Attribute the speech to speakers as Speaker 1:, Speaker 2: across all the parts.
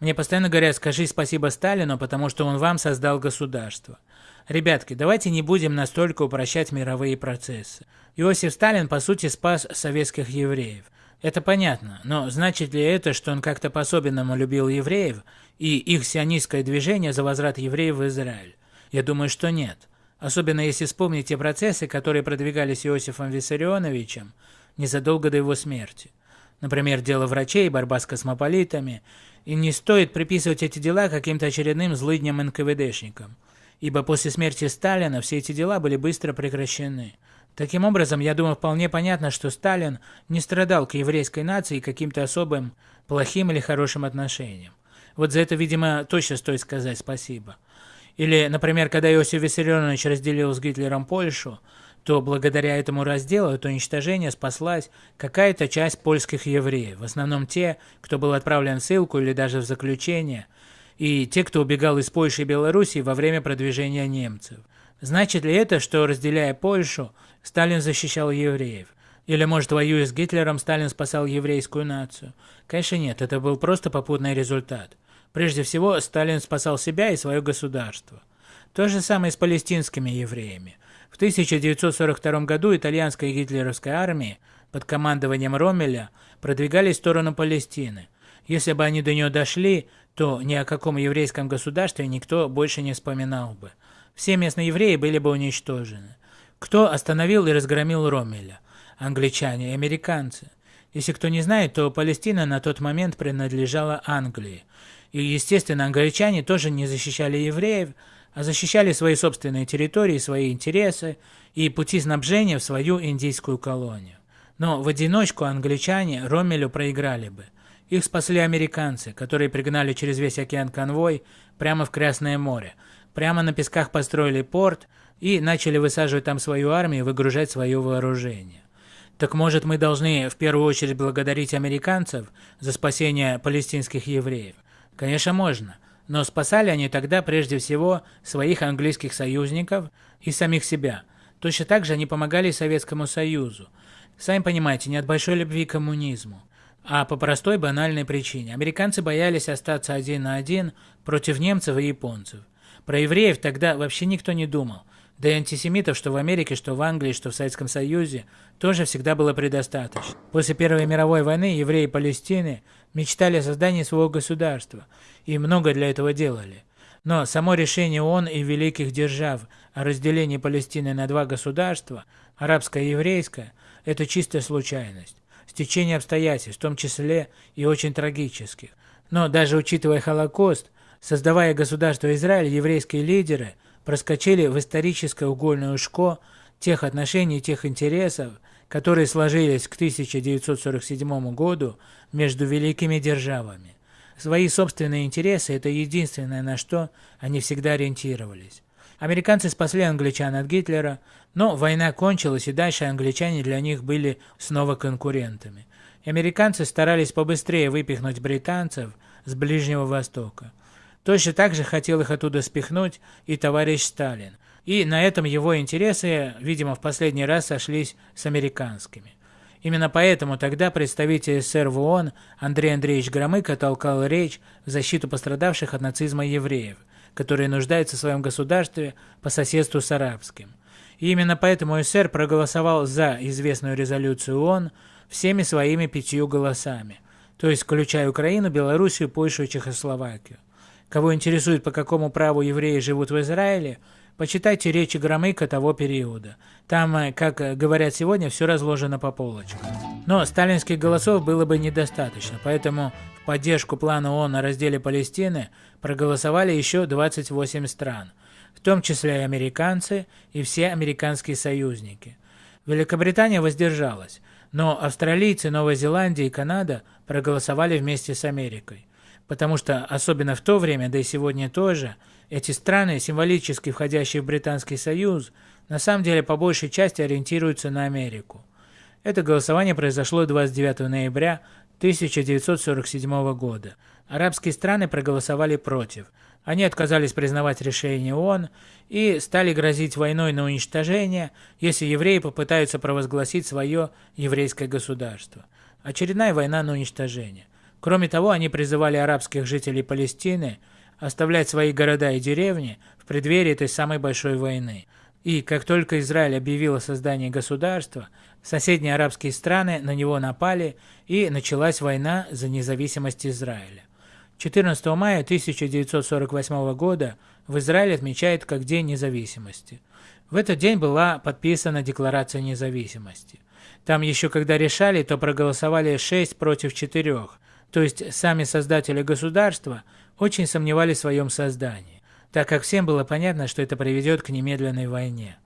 Speaker 1: Мне постоянно говорят, скажи спасибо Сталину, потому что он вам создал государство. Ребятки, давайте не будем настолько упрощать мировые процессы. Иосиф Сталин, по сути, спас советских евреев. Это понятно, но значит ли это, что он как-то по-особенному любил евреев и их сионистское движение за возврат евреев в Израиль? Я думаю, что нет. Особенно если вспомнить те процессы, которые продвигались Иосифом Виссарионовичем незадолго до его смерти. Например, дело врачей, борьба с космополитами. И не стоит приписывать эти дела каким-то очередным злыдням НКВДшникам, ибо после смерти Сталина все эти дела были быстро прекращены. Таким образом, я думаю, вполне понятно, что Сталин не страдал к еврейской нации каким-то особым плохим или хорошим отношением. Вот за это, видимо, точно стоит сказать спасибо. Или, например, когда Иосиф Виссарионович разделил с Гитлером Польшу, то благодаря этому разделу, это уничтожение, спаслась какая-то часть польских евреев, в основном те, кто был отправлен в ссылку или даже в заключение, и те, кто убегал из Польши и Белоруссии во время продвижения немцев. Значит ли это, что, разделяя Польшу, Сталин защищал евреев? Или, может, воюя с Гитлером, Сталин спасал еврейскую нацию? Конечно нет, это был просто попутный результат. Прежде всего, Сталин спасал себя и свое государство. То же самое с палестинскими евреями. В 1942 году итальянская гитлеровская армии под командованием Роммеля продвигались в сторону Палестины. Если бы они до нее дошли, то ни о каком еврейском государстве никто больше не вспоминал бы. Все местные евреи были бы уничтожены. Кто остановил и разгромил Роммеля? Англичане и американцы. Если кто не знает, то Палестина на тот момент принадлежала Англии. И, естественно, англичане тоже не защищали евреев, защищали свои собственные территории, свои интересы и пути снабжения в свою индийскую колонию. Но в одиночку англичане Роммелю проиграли бы. Их спасли американцы, которые пригнали через весь океан конвой прямо в Красное море, прямо на песках построили порт и начали высаживать там свою армию и выгружать свое вооружение. Так может мы должны в первую очередь благодарить американцев за спасение палестинских евреев? Конечно, можно. Но спасали они тогда прежде всего своих английских союзников и самих себя. Точно так же они помогали Советскому Союзу. Сами понимаете, не от большой любви к коммунизму, а по простой банальной причине. Американцы боялись остаться один на один против немцев и японцев. Про евреев тогда вообще никто не думал. Да и антисемитов, что в Америке, что в Англии, что в Советском Союзе, тоже всегда было предостаточно. После Первой мировой войны евреи Палестины мечтали о создании своего государства, и много для этого делали. Но само решение ООН и великих держав о разделении Палестины на два государства, арабское и еврейское, это чистая случайность, стечение обстоятельств, в том числе и очень трагических. Но даже учитывая Холокост, создавая государство Израиль, еврейские лидеры – проскочили в историческое угольное ушко тех отношений, тех интересов, которые сложились к 1947 году между великими державами. Свои собственные интересы – это единственное, на что они всегда ориентировались. Американцы спасли англичан от Гитлера, но война кончилась, и дальше англичане для них были снова конкурентами. И американцы старались побыстрее выпихнуть британцев с Ближнего Востока. Точно так же хотел их оттуда спихнуть и товарищ Сталин. И на этом его интересы, видимо, в последний раз сошлись с американскими. Именно поэтому тогда представитель СССР в ООН Андрей Андреевич Громыко толкал речь в защиту пострадавших от нацизма евреев, которые нуждаются в своем государстве по соседству с арабским. И именно поэтому СССР проголосовал за известную резолюцию ООН всеми своими пятью голосами, то есть включая Украину, Белоруссию, Польшу и Чехословакию. Кого интересует, по какому праву евреи живут в Израиле, почитайте речи Громыка того периода. Там, э, как говорят сегодня, все разложено по полочкам. Но сталинских голосов было бы недостаточно, поэтому в поддержку плана ООН о разделе Палестины проголосовали еще 28 стран, в том числе и американцы и все американские союзники. Великобритания воздержалась, но австралийцы, Новая Зеландия и Канада проголосовали вместе с Америкой. Потому что, особенно в то время, да и сегодня тоже, эти страны, символически входящие в Британский Союз, на самом деле по большей части ориентируются на Америку. Это голосование произошло 29 ноября 1947 года. Арабские страны проголосовали против. Они отказались признавать решение ООН и стали грозить войной на уничтожение, если евреи попытаются провозгласить свое еврейское государство. Очередная война на уничтожение – Кроме того, они призывали арабских жителей Палестины оставлять свои города и деревни в преддверии этой самой большой войны. И как только Израиль объявил о создании государства, соседние арабские страны на него напали, и началась война за независимость Израиля. 14 мая 1948 года в Израиле отмечают как День независимости. В этот день была подписана Декларация независимости. Там еще когда решали, то проголосовали 6 против 4, то есть сами создатели государства очень сомневались в своем создании, так как всем было понятно, что это приведет к немедленной войне.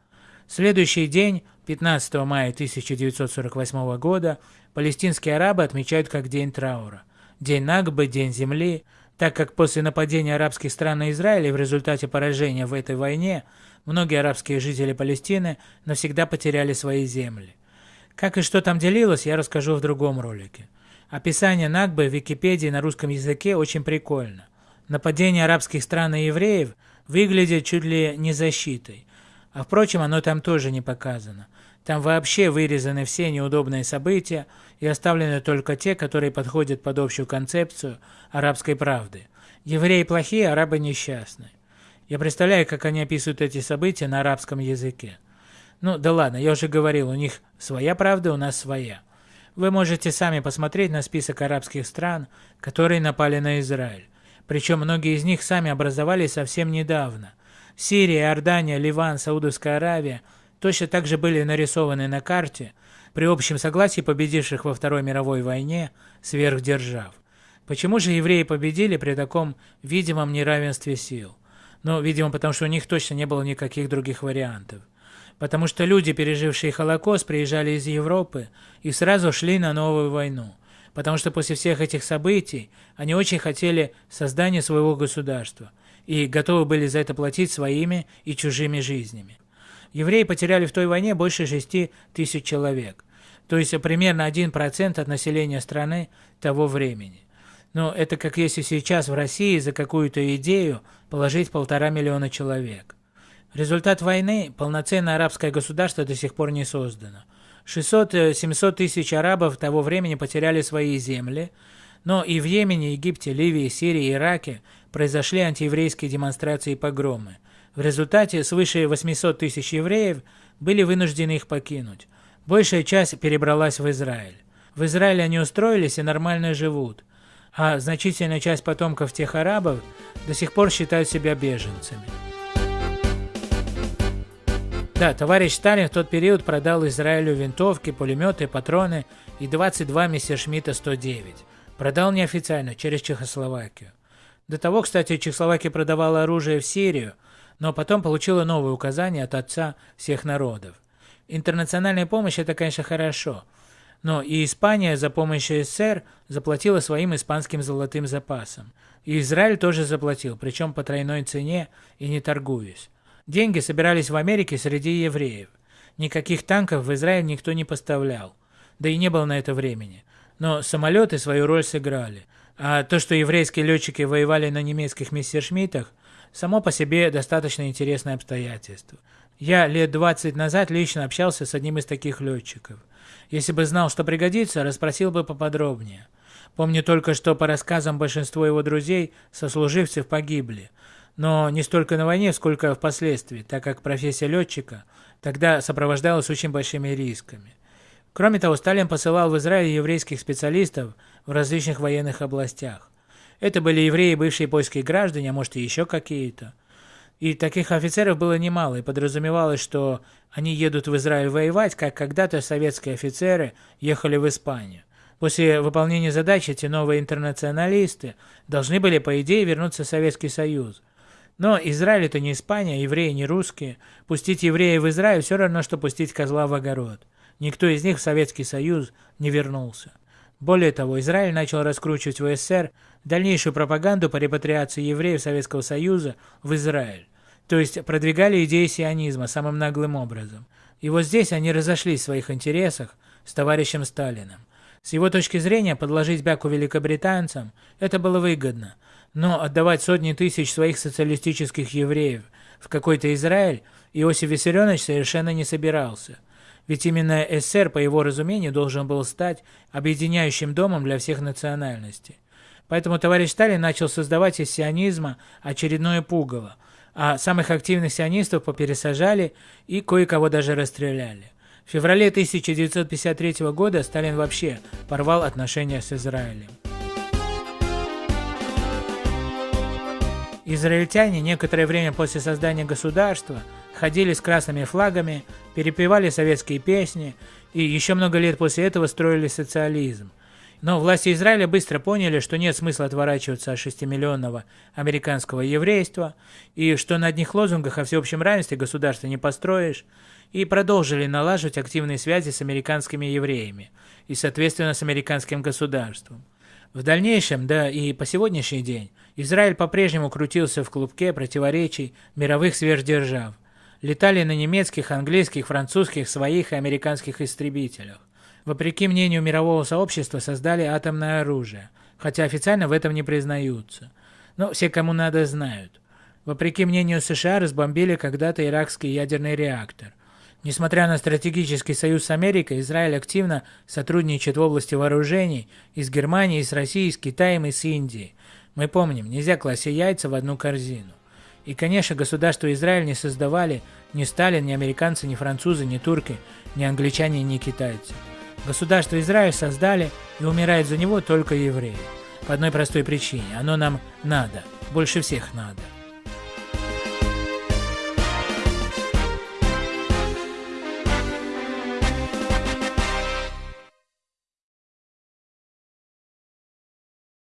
Speaker 1: Следующий день, 15 мая 1948 года, палестинские арабы отмечают как День траура. День Нагбы, День земли, так как после нападения арабских стран на Израиль и в результате поражения в этой войне многие арабские жители Палестины навсегда потеряли свои земли. Как и что там делилось, я расскажу в другом ролике. Описание Нагбы в Википедии на русском языке очень прикольно. Нападение арабских стран на евреев выглядит чуть ли не защитой. А впрочем, оно там тоже не показано. Там вообще вырезаны все неудобные события и оставлены только те, которые подходят под общую концепцию арабской правды. Евреи плохие, арабы несчастные. Я представляю, как они описывают эти события на арабском языке. Ну да ладно, я уже говорил, у них своя правда, у нас своя. Вы можете сами посмотреть на список арабских стран, которые напали на Израиль. Причем многие из них сами образовались совсем недавно. Сирия, Иордания, Ливан, Саудовская Аравия точно так же были нарисованы на карте при общем согласии победивших во Второй мировой войне сверхдержав. Почему же евреи победили при таком видимом неравенстве сил? Ну, видимо, потому что у них точно не было никаких других вариантов. Потому что люди, пережившие Холокост, приезжали из Европы и сразу шли на новую войну. Потому что после всех этих событий они очень хотели создания своего государства и готовы были за это платить своими и чужими жизнями. Евреи потеряли в той войне больше 6 тысяч человек, то есть примерно 1% от населения страны того времени. Но это как если сейчас в России за какую-то идею положить полтора миллиона человек. Результат войны – полноценное арабское государство до сих пор не создано. 600-700 э, тысяч арабов того времени потеряли свои земли, но и в Йемене, Египте, Ливии, Сирии Ираке произошли антиеврейские демонстрации и погромы. В результате свыше 800 тысяч евреев были вынуждены их покинуть. Большая часть перебралась в Израиль. В Израиле они устроились и нормально живут, а значительная часть потомков тех арабов до сих пор считают себя беженцами. Да, товарищ Сталин в тот период продал Израилю винтовки, пулеметы, патроны и 22 Мессершмитта 109. Продал неофициально, через Чехословакию. До того, кстати, Чехословакия продавала оружие в Сирию, но потом получила новые указания от отца всех народов. Интернациональная помощь – это, конечно, хорошо, но и Испания за помощь СССР заплатила своим испанским золотым запасом. И Израиль тоже заплатил, причем по тройной цене и не торгуясь. Деньги собирались в Америке среди евреев. Никаких танков в Израиль никто не поставлял. Да и не было на это времени. Но самолеты свою роль сыграли. А то, что еврейские летчики воевали на немецких мессершмиттах, само по себе достаточно интересное обстоятельство. Я лет 20 назад лично общался с одним из таких летчиков. Если бы знал, что пригодится, расспросил бы поподробнее. Помню только, что по рассказам большинство его друзей, сослуживцев погибли – но не столько на войне, сколько впоследствии, так как профессия летчика тогда сопровождалась очень большими рисками. Кроме того, Сталин посылал в Израиль еврейских специалистов в различных военных областях. Это были евреи, бывшие польские граждане, а может и еще какие-то. И таких офицеров было немало, и подразумевалось, что они едут в Израиль воевать, как когда-то советские офицеры ехали в Испанию. После выполнения задачи эти новые интернационалисты должны были, по идее, вернуться в Советский Союз. Но Израиль это не Испания, евреи не русские. Пустить евреев в Израиль все равно, что пустить козла в огород. Никто из них в Советский Союз не вернулся. Более того, Израиль начал раскручивать в СССР дальнейшую пропаганду по репатриации евреев Советского Союза в Израиль. То есть продвигали идеи сионизма самым наглым образом. И вот здесь они разошлись в своих интересах с товарищем Сталиным. С его точки зрения, подложить бяку великобританцам – это было выгодно – но отдавать сотни тысяч своих социалистических евреев в какой-то Израиль Иосиф Виссарионович совершенно не собирался. ведь именно СССР, по его разумению, должен был стать объединяющим домом для всех национальностей. Поэтому товарищ Сталин начал создавать из сионизма очередное пугало, а самых активных сионистов попересажали и кое-кого даже расстреляли. В феврале 1953 года Сталин вообще порвал отношения с Израилем. Израильтяне некоторое время после создания государства ходили с красными флагами, перепевали советские песни и еще много лет после этого строили социализм. Но власти Израиля быстро поняли, что нет смысла отворачиваться от 6-миллионного американского еврейства, и что на одних лозунгах о всеобщем равенстве государства не построишь, и продолжили налаживать активные связи с американскими евреями и, соответственно, с американским государством. В дальнейшем, да и по сегодняшний день, Израиль по-прежнему крутился в клубке противоречий мировых сверхдержав. Летали на немецких, английских, французских, своих и американских истребителях. Вопреки мнению мирового сообщества создали атомное оружие, хотя официально в этом не признаются. Но все, кому надо, знают. Вопреки мнению США, разбомбили когда-то иракский ядерный реактор. Несмотря на стратегический союз с Америкой, Израиль активно сотрудничает в области вооружений и с Германией, и с Россией, и с Китаем, и с Индией. Мы помним, нельзя класть яйца в одну корзину. И, конечно, государство Израиль не создавали ни Сталин, ни американцы, ни французы, ни турки, ни англичане, ни китайцы. Государство Израиль создали и умирает за него только евреи. По одной простой причине. Оно нам надо. Больше всех надо.